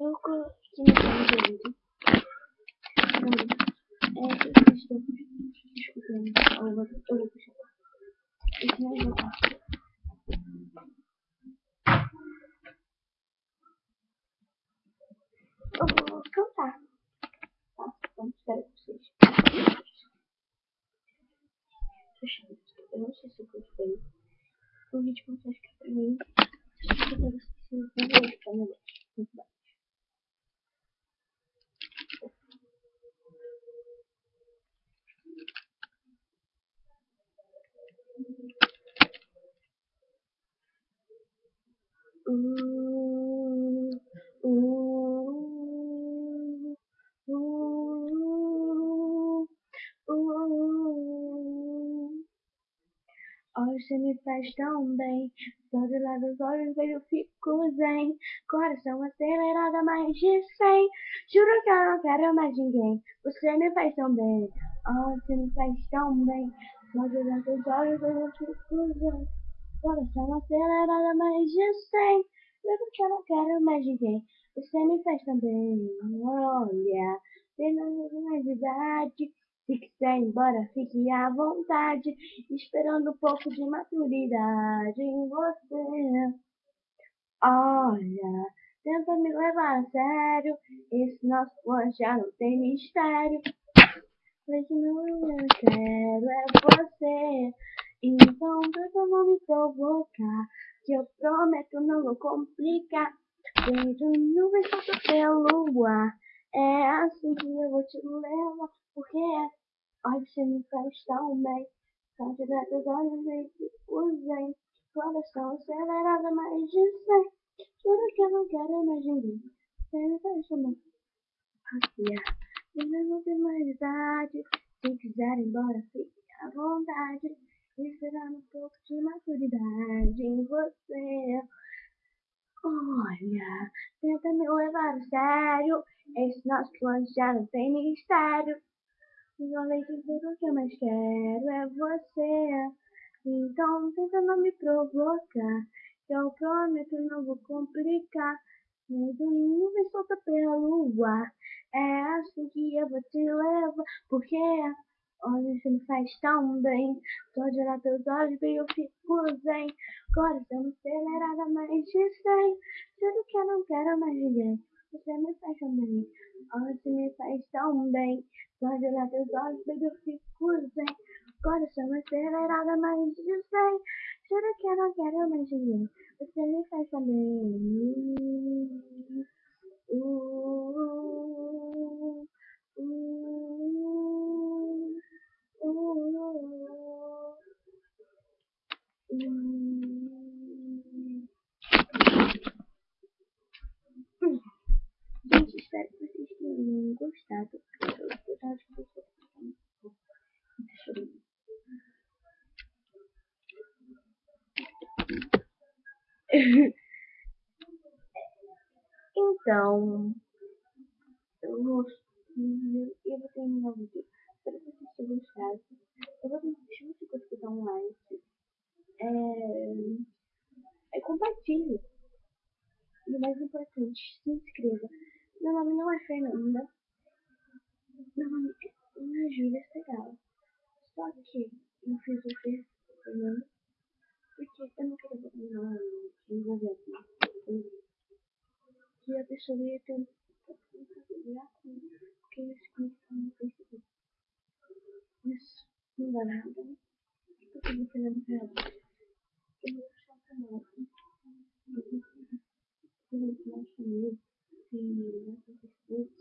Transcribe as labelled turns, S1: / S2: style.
S1: Eu coloquei no vocês escutando. Eu vou, vou puxar. Esse não é o Eu vou cantar. Tá? Espero que vocês. Eu não sei se eu gostei. O vídeo começou a ficar pra mim. Que eu preciso ver ficar melhor. Muito bem. Hoje você me faz tão bem, só de lá dos olhos eu fico zen. Coração acelerado mais de cem, juro que eu não quero mais ninguém. Você me faz tão bem, oh, você me faz tão bem, só de lá dos olhos eu fico zen. Coração acelerado mais de cem, juro que eu não quero mais ninguém. Você me faz tão bem, olha, tendo mais idade. Se quiser ir embora, fique à vontade, esperando um pouco de maturidade em você. Olha, tenta me levar a sério, esse nosso plano já não tem mistério. Mas não eu quero é você, então tenta não me provocar, que eu prometo não vou complicar. Beijo nuvem solta pelo ar, é assim que eu vou te levar, porque é Ai, você me faz tão bem. São diretos olhos e usem. Coração acelerado, mais de cem. Juro que eu não quero mais ninguém. Você me faz tão bem. Passear. Eu não tenho mais idade. Se quiser ir embora, fique à vontade. Esperando um pouco de maturidade em você. Olha, tenta me levar a sério. Esse nosso plano já não tem mistério. Que tudo que eu mais quero é você. Então tenta não me provocar. Que eu prometo não vou complicar. Nem do nuvem solta pela lua. É assim que eu vou te levar. Porque olha, você me faz tão bem. Olhar teus olhos bem eu fico zen. Coração acelerada mais de cem. Tudo que eu não quero mais ninguém. Você me faz tão bem. Você me faz tão bem. Olhar teus olhos, baby, eu fico zen. Coração acelerado, mais de cem. Juro que eu não quero mais ninguém. Você me faz também. Uh, então, eu vou, eu vou terminar o vídeo. Espero que vocês tenham gostado. Eu vou deixar você conseguir dar um like. É, é compartilhe. E o mais importante, se inscreva. Meu nome não é Fernanda. Meu nome é Júlia Segal. Só que eu fiz o Fernanda porque eu não queria botar meu nome envolver alguma coisa que a pessoa ia ter um porque ia se conectar no Facebook. Mas não dá nada. Porque eu vou fazer no canal. Eu vou puxar o canal. Eu vou puxar o canal. Tem no Facebook. Então é isso.